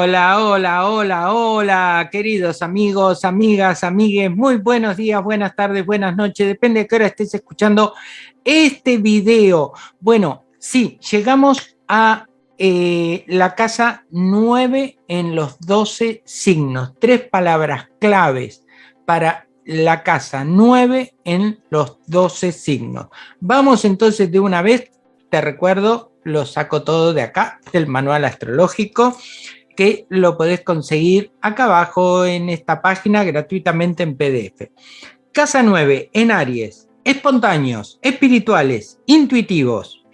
Hola, hola, hola, hola, queridos amigos, amigas, amigues, muy buenos días, buenas tardes, buenas noches, depende de qué hora estés escuchando este video. Bueno, sí, llegamos a eh, la casa 9 en los 12 signos, tres palabras claves para la casa 9 en los 12 signos. Vamos entonces de una vez, te recuerdo, lo saco todo de acá, del manual astrológico, que lo podés conseguir acá abajo en esta página gratuitamente en PDF. Casa 9 en Aries, espontáneos, espirituales, intuitivos.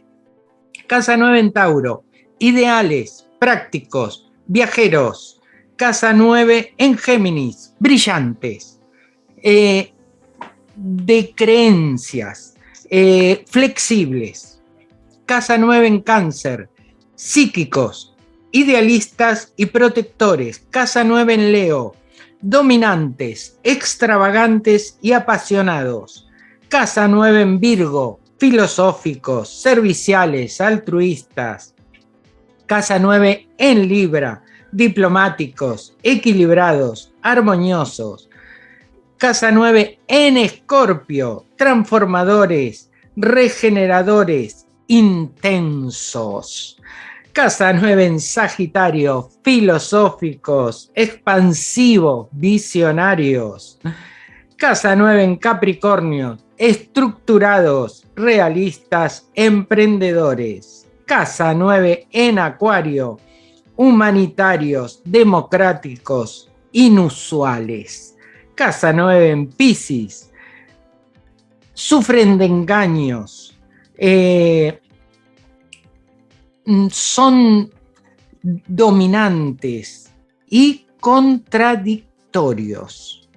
Casa 9 en Tauro, ideales, prácticos, viajeros. Casa 9 en Géminis, brillantes, eh, de creencias, eh, flexibles. Casa 9 en Cáncer, psíquicos, idealistas y protectores. Casa 9 en Leo, dominantes, extravagantes y apasionados. Casa 9 en Virgo, filosóficos, serviciales, altruistas. Casa 9 en Libra, diplomáticos, equilibrados, armoniosos. Casa 9 en Escorpio, transformadores, regeneradores, intensos. Casa 9 en Sagitario, filosóficos, expansivos, visionarios. Casa 9 en Capricornio, estructurados, realistas, emprendedores. Casa 9 en Acuario, humanitarios, democráticos, inusuales. Casa 9 en Pisces, sufren de engaños, eh, son dominantes y contradictorios.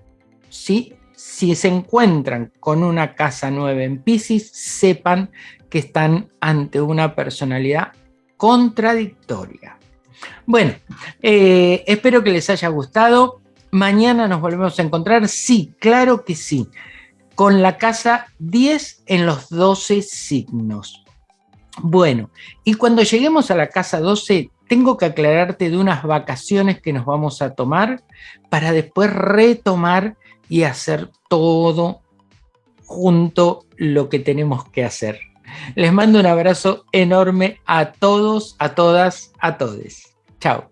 ¿sí? Si se encuentran con una casa 9 en Pisces, sepan que están ante una personalidad contradictoria. Bueno, eh, espero que les haya gustado. Mañana nos volvemos a encontrar. Sí, claro que sí. Con la casa 10 en los 12 signos. Bueno, y cuando lleguemos a la casa 12, tengo que aclararte de unas vacaciones que nos vamos a tomar para después retomar y hacer todo junto lo que tenemos que hacer. Les mando un abrazo enorme a todos, a todas, a todes. Chao.